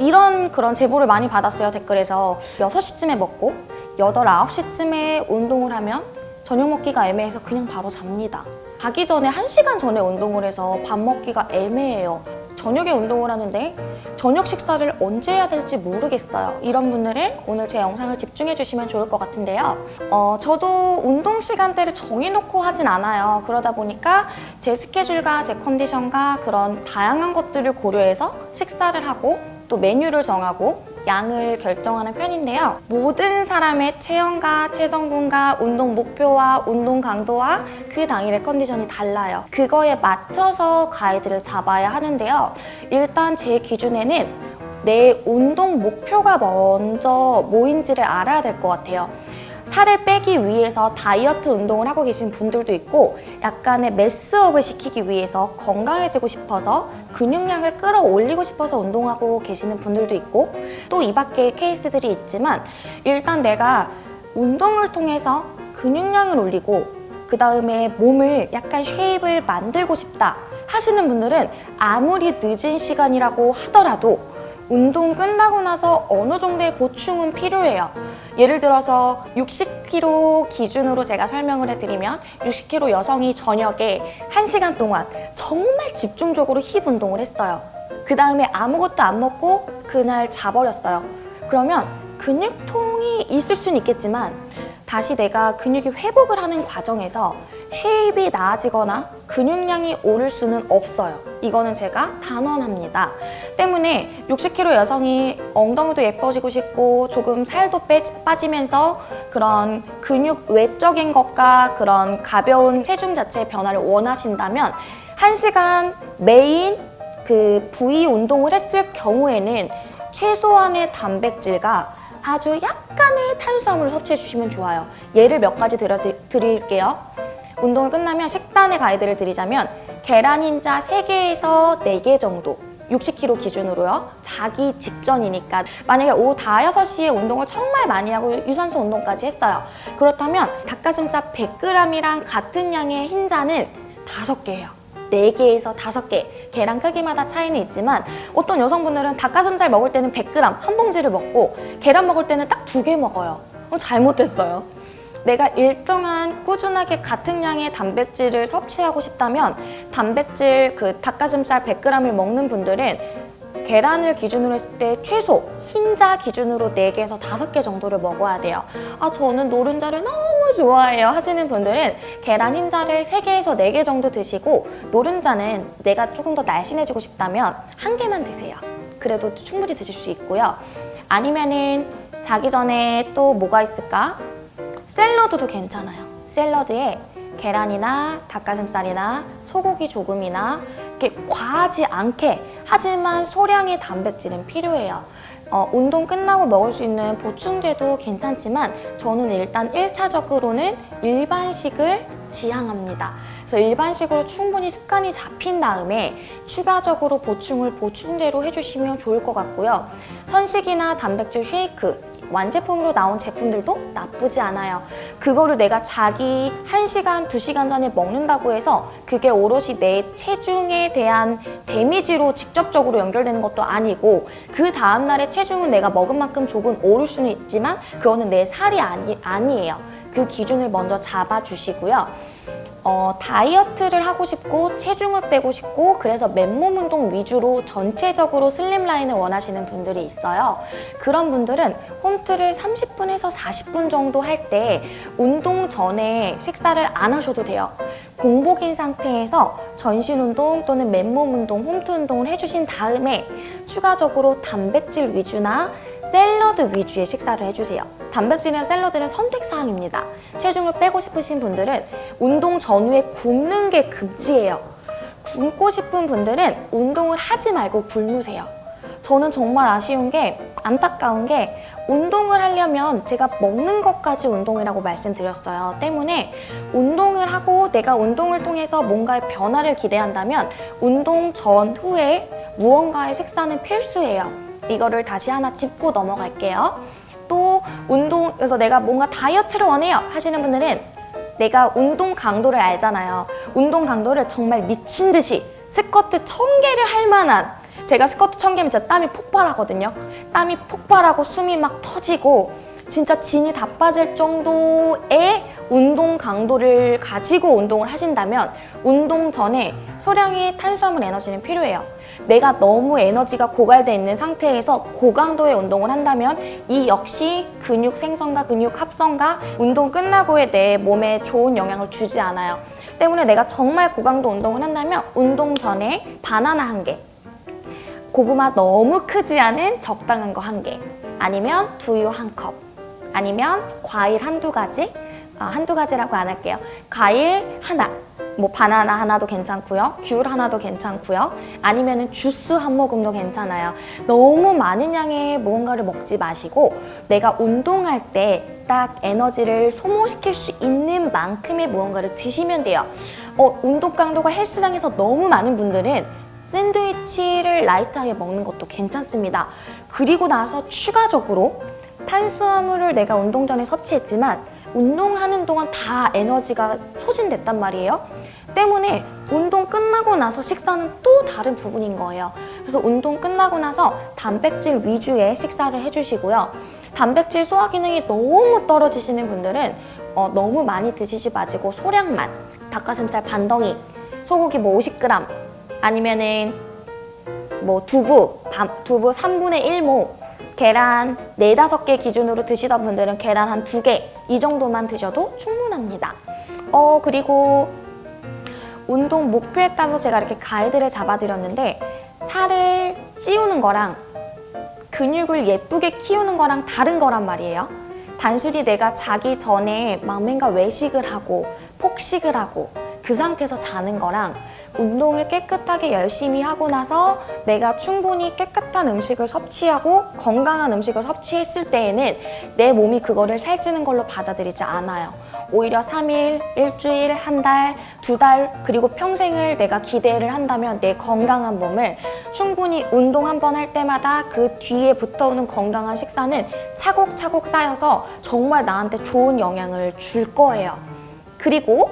이런 그런 제보를 많이 받았어요 댓글에서. 6시쯤에 먹고 8, 9시쯤에 운동을 하면 저녁 먹기가 애매해서 그냥 바로 잡니다. 자기 전에 1시간 전에 운동을 해서 밥 먹기가 애매해요. 저녁에 운동을 하는데 저녁 식사를 언제 해야 될지 모르겠어요. 이런 분들은 오늘 제 영상을 집중해 주시면 좋을 것 같은데요. 어, 저도 운동 시간대를 정해놓고 하진 않아요. 그러다 보니까 제 스케줄과 제 컨디션과 그런 다양한 것들을 고려해서 식사를 하고 또 메뉴를 정하고 양을 결정하는 편인데요. 모든 사람의 체형과 체성분과 운동 목표와 운동 강도와 그 당일의 컨디션이 달라요. 그거에 맞춰서 가이드를 잡아야 하는데요. 일단 제 기준에는 내 운동 목표가 먼저 뭐인지를 알아야 될 것 같아요. 살을 빼기 위해서 다이어트 운동을 하고 계신 분들도 있고 약간의 매스업을 시키기 위해서 건강해지고 싶어서 근육량을 끌어올리고 싶어서 운동하고 계시는 분들도 있고 또 이 밖에 케이스들이 있지만 일단 내가 운동을 통해서 근육량을 올리고 그 다음에 몸을 약간 쉐입을 만들고 싶다 하시는 분들은 아무리 늦은 시간이라고 하더라도 운동 끝나고 나서 어느 정도의 보충은 필요해요. 예를 들어서 60kg 기준으로 제가 설명을 해드리면 60kg 여성이 저녁에 1시간 동안 정말 집중적으로 힙 운동을 했어요. 그 다음에 아무것도 안 먹고 그날 자버렸어요. 그러면 근육통이 있을 수는 있겠지만 다시 내가 근육이 회복을 하는 과정에서 shape이 나아지거나 근육량이 오를 수는 없어요. 이거는 제가 단언합니다. 때문에 60kg 여성이 엉덩이도 예뻐지고 싶고 조금 살도 빼, 빠지면서 그런 근육 외적인 것과 그런 가벼운 체중 자체의 변화를 원하신다면 1시간 메인 그 부위 운동을 했을 경우에는 최소한의 단백질과 아주 약간의 탄수화물을 섭취해 주시면 좋아요. 예를 몇 가지 들어 드릴게요. 운동을 끝나면 식단의 가이드를 드리자면 계란 흰자 3개에서 4개 정도 60kg 기준으로요. 자기 직전이니까 만약에 오후 5, 6시에 운동을 정말 많이 하고 유산소 운동까지 했어요. 그렇다면 닭가슴살 100g이랑 같은 양의 흰자는 5개예요. 4개에서 5개 계란 크기마다 차이는 있지만 어떤 여성분들은 닭가슴살 먹을 때는 100g 한 봉지를 먹고 계란 먹을 때는 딱 두 개 먹어요. 어, 잘못됐어요. 내가 일정한 꾸준하게 같은 양의 단백질을 섭취하고 싶다면 단백질 그 닭가슴살 100g을 먹는 분들은 계란을 기준으로 했을 때 최소 흰자 기준으로 4개에서 5개 정도를 먹어야 돼요. 아 저는 노른자를 너무 좋아해요 하시는 분들은 계란 흰자를 3개에서 4개 정도 드시고 노른자는 내가 조금 더 날씬해지고 싶다면 한 개만 드세요. 그래도 충분히 드실 수 있고요. 아니면은 자기 전에 또 뭐가 있을까? 샐러드도 괜찮아요. 샐러드에 계란이나 닭가슴살이나 소고기 조금이나 이렇게 과하지 않게 하지만 소량의 단백질은 필요해요. 어, 운동 끝나고 먹을 수 있는 보충제도 괜찮지만 저는 일단 1차적으로는 일반식을 지향합니다. 그래서 일반식으로 충분히 습관이 잡힌 다음에 추가적으로 보충을 보충제로 해주시면 좋을 것 같고요. 선식이나 단백질 쉐이크 완제품으로 나온 제품들도 나쁘지 않아요. 그거를 내가 자기 1시간, 2시간 전에 먹는다고 해서 그게 오롯이 내 체중에 대한 데미지로 직접적으로 연결되는 것도 아니고 그 다음날의 체중은 내가 먹은 만큼 조금 오를 수는 있지만 그거는 내 살이 아니, 아니에요. 그 기준을 먼저 잡아주시고요. 어, 다이어트를 하고 싶고 체중을 빼고 싶고 그래서 맨몸 운동 위주로 전체적으로 슬림라인을 원하시는 분들이 있어요. 그런 분들은 홈트를 30분에서 40분 정도 할 때 운동 전에 식사를 안 하셔도 돼요. 공복인 상태에서 전신 운동 또는 맨몸 운동, 홈트 운동을 해주신 다음에 추가적으로 단백질 위주나 샐러드 위주의 식사를 해주세요. 단백질이나 샐러드는 선택사항입니다. 체중을 빼고 싶으신 분들은 운동 전후에 굶는 게 금지예요. 굶고 싶은 분들은 운동을 하지 말고 굶으세요. 저는 정말 아쉬운 게 안타까운 게 운동을 하려면 제가 먹는 것까지 운동이라고 말씀드렸어요. 때문에 운동을 하고 내가 운동을 통해서 뭔가의 변화를 기대한다면 운동 전후에 무언가의 식사는 필수예요. 이거를 다시 하나 짚고 넘어갈게요. 또 운동, 그래서 내가 뭔가 다이어트를 원해요 하시는 분들은 내가 운동 강도를 알잖아요. 운동 강도를 정말 미친 듯이 스쿼트 천개를할 만한 제가 스쿼트 천 개면 진짜 땀이 폭발하거든요. 땀이 폭발하고 숨이 막 터지고 진짜 진이 다 빠질 정도의 운동 강도를 가지고 운동을 하신다면 운동 전에 소량의 탄수화물 에너지는 필요해요. 내가 너무 에너지가 고갈돼 있는 상태에서 고강도의 운동을 한다면 이 역시 근육 생성과 근육 합성과 운동 끝나고의 내 몸에 좋은 영향을 주지 않아요. 때문에 내가 정말 고강도 운동을 한다면 운동 전에 바나나 한 개, 고구마 너무 크지 않은 적당한 거 한 개, 아니면 두유 한 컵, 아니면 과일 한두 가지, 아, 한두 가지라고 안 할게요. 과일 하나, 뭐 바나나 하나도 괜찮고요. 귤 하나도 괜찮고요. 아니면 은 주스 한 모금도 괜찮아요. 너무 많은 양의 무언가를 먹지 마시고 내가 운동할 때 딱 에너지를 소모시킬 수 있는 만큼의 무언가를 드시면 돼요. 어, 운동 강도가 헬스장에서 너무 많은 분들은 샌드위치를 라이트하게 먹는 것도 괜찮습니다. 그리고 나서 추가적으로 탄수화물을 내가 운동 전에 섭취했지만 운동하는 동안 다 에너지가 소진됐단 말이에요. 때문에 운동 끝나고 나서 식사는 또 다른 부분인 거예요. 그래서 운동 끝나고 나서 단백질 위주의 식사를 해주시고요. 단백질 소화 기능이 너무 떨어지시는 분들은 어, 너무 많이 드시지 마시고 소량만 닭가슴살 반덩이, 소고기 뭐 50g 아니면은 뭐 두부, 밤, 두부 3분의 1모 계란 4, 5개 기준으로 드시던 분들은 계란 한 2개 이 정도만 드셔도 충분합니다. 어 그리고 운동 목표에 따라서 제가 이렇게 가이드를 잡아드렸는데 살을 찌우는 거랑 근육을 예쁘게 키우는 거랑 다른 거란 말이에요. 단순히 내가 자기 전에 막맨과 외식을 하고 폭식을 하고 그 상태에서 자는 거랑 운동을 깨끗하게 열심히 하고 나서 내가 충분히 깨끗한 음식을 섭취하고 건강한 음식을 섭취했을 때에는 내 몸이 그거를 살찌는 걸로 받아들이지 않아요. 오히려 3일, 일주일, 한 달, 두 달, 그리고 평생을 내가 기대를 한다면 내 건강한 몸을 충분히 운동 한 번 할 때마다 그 뒤에 붙어오는 건강한 식사는 차곡차곡 쌓여서 정말 나한테 좋은 영향을 줄 거예요. 그리고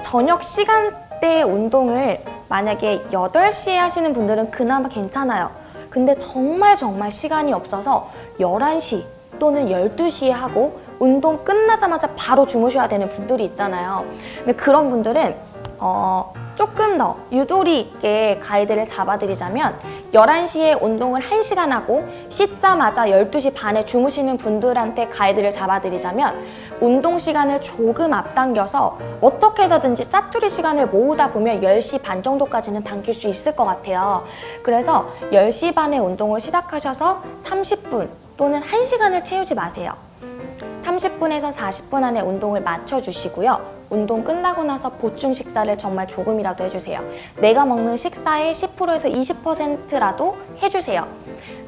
저녁 시간 대 운동을 만약에 8시에 하시는 분들은 그나마 괜찮아요. 근데 정말 정말 시간이 없어서 11시 또는 12시에 하고 운동 끝나자마자 바로 주무셔야 되는 분들이 있잖아요. 근데 그런 분들은 어, 조금 더 유도리 있게 가이드를 잡아드리자면 11시에 운동을 1시간 하고 씻자마자 12시 반에 주무시는 분들한테 가이드를 잡아드리자면 운동 시간을 조금 앞당겨서 어떻게 해서든지 짜투리 시간을 모으다 보면 10시 반 정도까지는 당길 수 있을 것 같아요. 그래서 10시 반에 운동을 시작하셔서 30분 또는 1시간을 채우지 마세요. 30분에서 40분 안에 운동을 맞춰주시고요. 운동 끝나고 나서 보충 식사를 정말 조금이라도 해주세요. 내가 먹는 식사의 10%에서 20%라도 해주세요.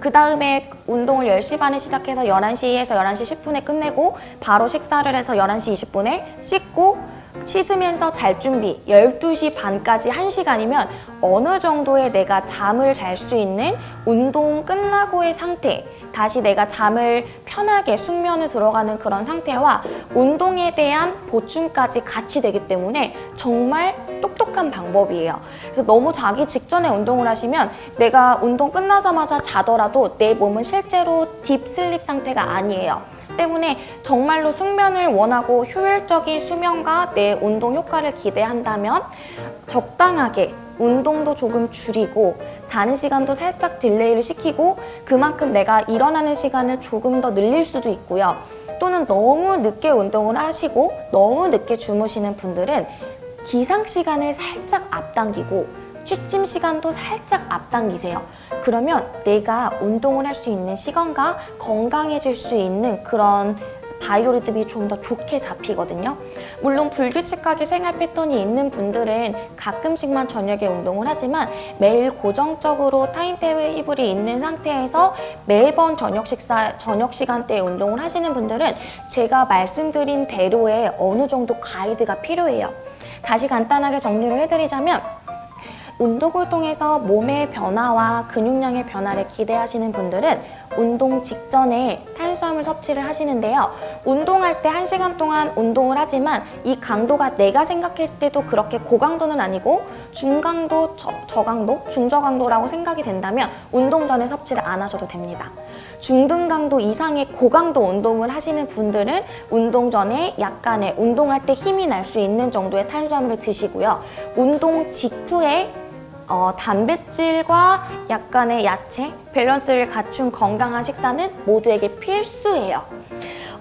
그 다음에 운동을 10시 반에 시작해서 11시에서 11시 10분에 끝내고 바로 식사를 해서 11시 20분에 씻고 씻으면서 잘 준비 12시 반까지 1시간이면 어느 정도의 내가 잠을 잘 수 있는 운동 끝나고의 상태 다시 내가 잠을 편하게 숙면을 들어가는 그런 상태와 운동에 대한 보충까지 같이 되기 때문에 정말 똑똑한 방법이에요. 그래서 너무 자기 직전에 운동을 하시면 내가 운동 끝나자마자 자더라도 내 몸은 실제로 딥슬립 상태가 아니에요. 때문에 정말로 숙면을 원하고 효율적인 수면과 내 운동 효과를 기대한다면 적당하게 운동도 조금 줄이고 자는 시간도 살짝 딜레이를 시키고 그만큼 내가 일어나는 시간을 조금 더 늘릴 수도 있고요. 또는 너무 늦게 운동을 하시고 너무 늦게 주무시는 분들은 기상 시간을 살짝 앞당기고 취침 시간도 살짝 앞당기세요. 그러면 내가 운동을 할 수 있는 시간과 건강해질 수 있는 그런 바이오리듬이 좀 더 좋게 잡히거든요. 물론 불규칙하게 생활 패턴이 있는 분들은 가끔씩만 저녁에 운동을 하지만 매일 고정적으로 타임테이블이 있는 상태에서 매번 저녁 식사, 저녁 시간대에 운동을 하시는 분들은 제가 말씀드린 대로의 어느 정도 가이드가 필요해요. 다시 간단하게 정리를 해드리자면 운동을 통해서 몸의 변화와 근육량의 변화를 기대하시는 분들은 운동 직전에 탄수화물 섭취를 하시는데요. 운동할 때 1시간 동안 운동을 하지만 이 강도가 내가 생각했을 때도 그렇게 고강도는 아니고 중강도, 저, 저강도, 중저강도라고 생각이 된다면 운동 전에 섭취를 안 하셔도 됩니다. 중등강도 이상의 고강도 운동을 하시는 분들은 운동 전에 약간의 운동할 때 힘이 날 수 있는 정도의 탄수화물을 드시고요. 운동 직후에 어, 단백질과 약간의 야채, 밸런스를 갖춘 건강한 식사는 모두에게 필수예요.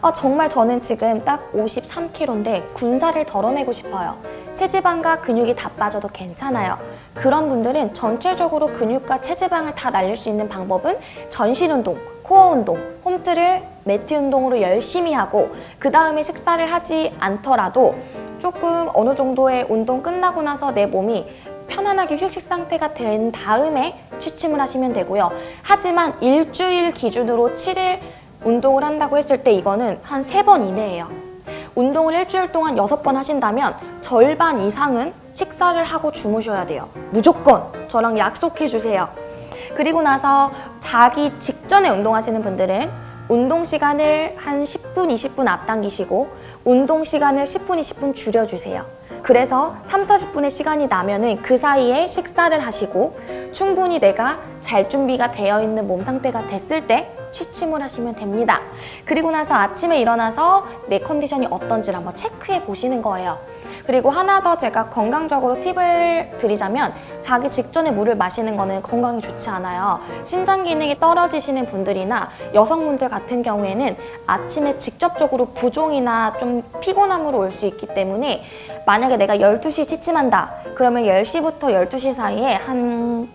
아, 정말 저는 지금 딱 53kg인데 군살을 덜어내고 싶어요. 체지방과 근육이 다 빠져도 괜찮아요. 그런 분들은 전체적으로 근육과 체지방을 다 날릴 수 있는 방법은 전신 운동, 코어 운동, 홈트를 매트 운동으로 열심히 하고 그 다음에 식사를 하지 않더라도 조금 어느 정도의 운동 끝나고 나서 내 몸이 편안하게 휴식 상태가 된 다음에 취침을 하시면 되고요. 하지만 일주일 기준으로 7일 운동을 한다고 했을 때 이거는 한세번 이내예요. 운동을 일주일 동안 여섯 번 하신다면 절반 이상은 식사를 하고 주무셔야 돼요. 무조건 저랑 약속해 주세요. 그리고 나서 자기 직전에 운동하시는 분들은 운동 시간을 한 10분, 20분 앞당기시고 운동 시간을 10분, 20분 줄여주세요. 그래서 3, 40분의 시간이 나면은 그 사이에 식사를 하시고 충분히 내가 잘 준비가 되어 있는 몸 상태가 됐을 때 취침을 하시면 됩니다. 그리고 나서 아침에 일어나서 내 컨디션이 어떤지를 한번 체크해 보시는 거예요. 그리고 하나 더 제가 건강적으로 팁을 드리자면 자기 직전에 물을 마시는 거는 건강에 좋지 않아요. 신장 기능이 떨어지시는 분들이나 여성분들 같은 경우에는 아침에 직접적으로 부종이나 좀 피곤함으로 올 수 있기 때문에 만약에 내가 12시에 취침한다. 그러면 10시부터 12시 사이에 한한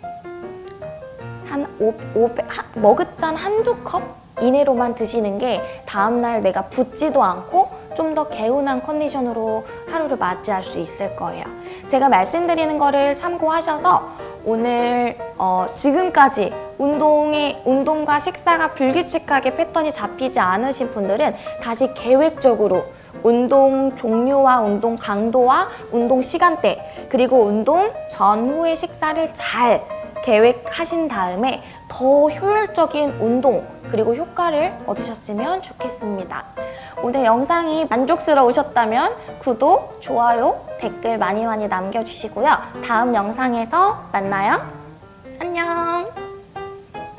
오, 오, 한, 머그잔 한두 컵 이내로만 드시는 게 다음날 내가 붓지도 않고 좀 더 개운한 컨디션으로 하루를 맞이할 수 있을 거예요. 제가 말씀드리는 거를 참고하셔서 오늘 어, 지금까지 운동의 운동과 식사가 불규칙하게 패턴이 잡히지 않으신 분들은 다시 계획적으로 운동 종류와 운동 강도와 운동 시간대 그리고 운동 전후의 식사를 잘 계획하신 다음에 더 효율적인 운동 그리고 효과를 얻으셨으면 좋겠습니다. 오늘 영상이 만족스러우셨다면 구독, 좋아요, 댓글 많이 많이 남겨주시고요. 다음 영상에서 만나요. 안녕!